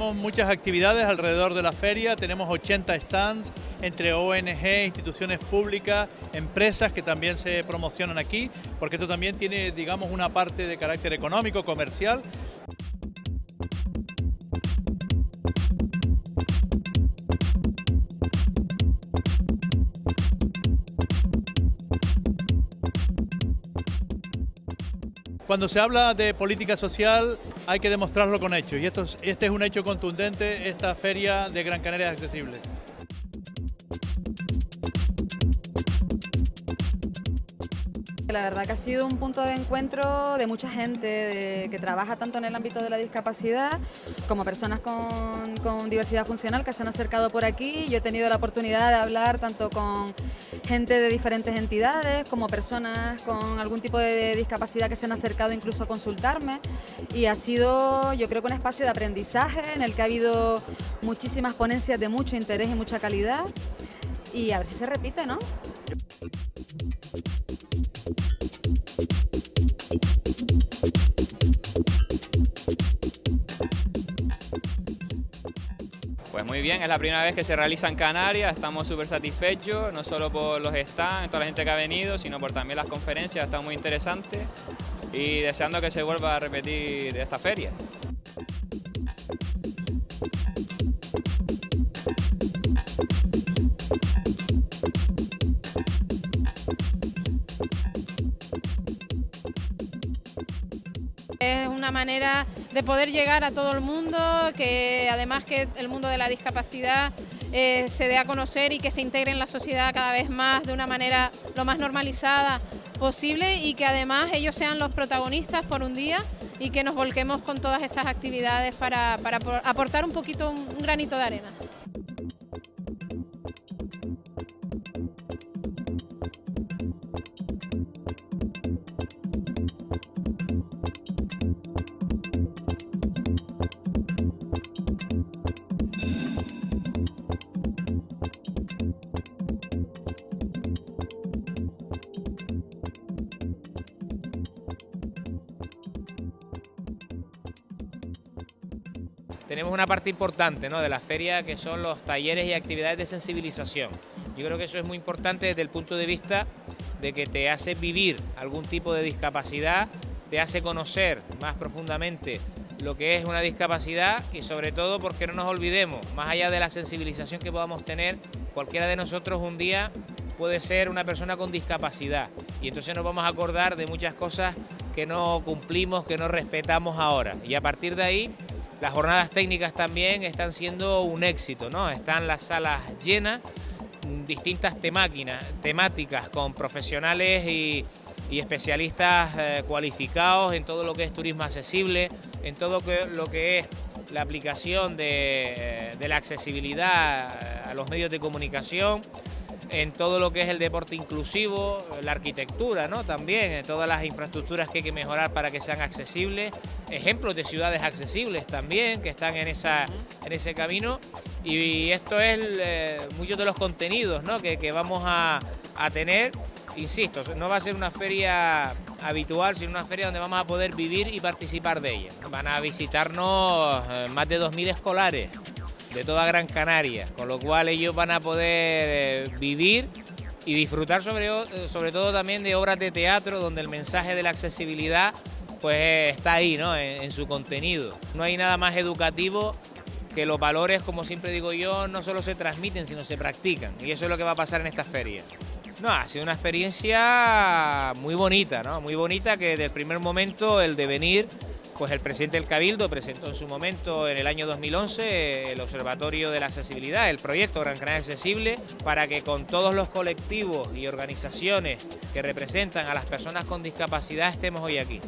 Muchas actividades alrededor de la feria, tenemos 80 stands entre ONG, instituciones públicas, empresas que también se promocionan aquí, porque esto también tiene, digamos, una parte de carácter económico, comercial, Cuando se habla de política social hay que demostrarlo con hechos y esto, este es un hecho contundente, esta feria de Gran Canaria es accesible. La verdad que ha sido un punto de encuentro de mucha gente que trabaja tanto en el ámbito de la discapacidad como personas con, con, diversidad funcional que se han acercado por aquí. Yo he tenido la oportunidad de hablar tanto con gente de diferentes entidades como personas con algún tipo de discapacidad que se han acercado incluso a consultarme y ha sido yo creo que un espacio de aprendizaje en el que ha habido muchísimas ponencias de mucho interés y mucha calidad y a ver si se repite, ¿no? Pues muy bien, es la primera vez que se realiza en Canarias, estamos súper satisfechos, no solo por los stands, toda la gente que ha venido, sino por también las conferencias, está muy interesante y deseando que se vuelva a repetir esta feria. Es una manera de poder llegar a todo el mundo, que además que el mundo de la discapacidad eh, se dé a conocer y que se integre en la sociedad cada vez más de una manera lo más normalizada posible y que además ellos sean los protagonistas por un día y que nos volquemos con todas estas actividades para, aportar un poquito, un granito de arena. Tenemos una parte importante ¿no? de la feria que son los talleres y actividades de sensibilización. Yo creo que eso es muy importante desde el punto de vista de que te hace vivir algún tipo de discapacidad, te hace conocer más profundamente lo que es una discapacidad y sobre todo porque no nos olvidemos, más allá de la sensibilización que podamos tener, cualquiera de nosotros un día puede ser una persona con discapacidad y entonces nos vamos a acordar de muchas cosas que no cumplimos, que no respetamos ahora y a partir de ahí las jornadas técnicas también están siendo un éxito, ¿no? Están las salas llenas, distintas temáticas con profesionales y, especialistas eh, cualificados en todo lo que es turismo accesible, en todo lo que es la aplicación de la accesibilidad a los medios de comunicación, en todo lo que es el deporte inclusivo, la arquitectura, ¿no? También, en todas las infraestructuras que hay que mejorar para que sean accesibles, ejemplos de ciudades accesibles también, que están en, esa, en ese camino, y esto es eh, muchos de los contenidos ¿no? que, vamos a, tener, insisto, no va a ser una feria habitual, sino una feria donde vamos a poder vivir y participar de ella. Van a visitarnos eh, más de 2.000 escolares, de toda Gran Canaria, con lo cual ellos van a poder eh, vivir y disfrutar sobre, eh, sobre todo también de obras de teatro donde el mensaje de la accesibilidad pues está ahí ¿no? en, su contenido. No hay nada más educativo que los valores, como siempre digo yo, no solo se transmiten, sino se practican. Y eso es lo que va a pasar en esta feria. No, ha sido una experiencia muy bonita, ¿no? Muy bonita que desde el primer momento el devenir pues el presidente del Cabildo presentó en su momento, en el año 2011, el Observatorio de la Accesibilidad, el proyecto Gran Canaria Accesible, para que con todos los colectivos y organizaciones que representan a las personas con discapacidad estemos hoy aquí.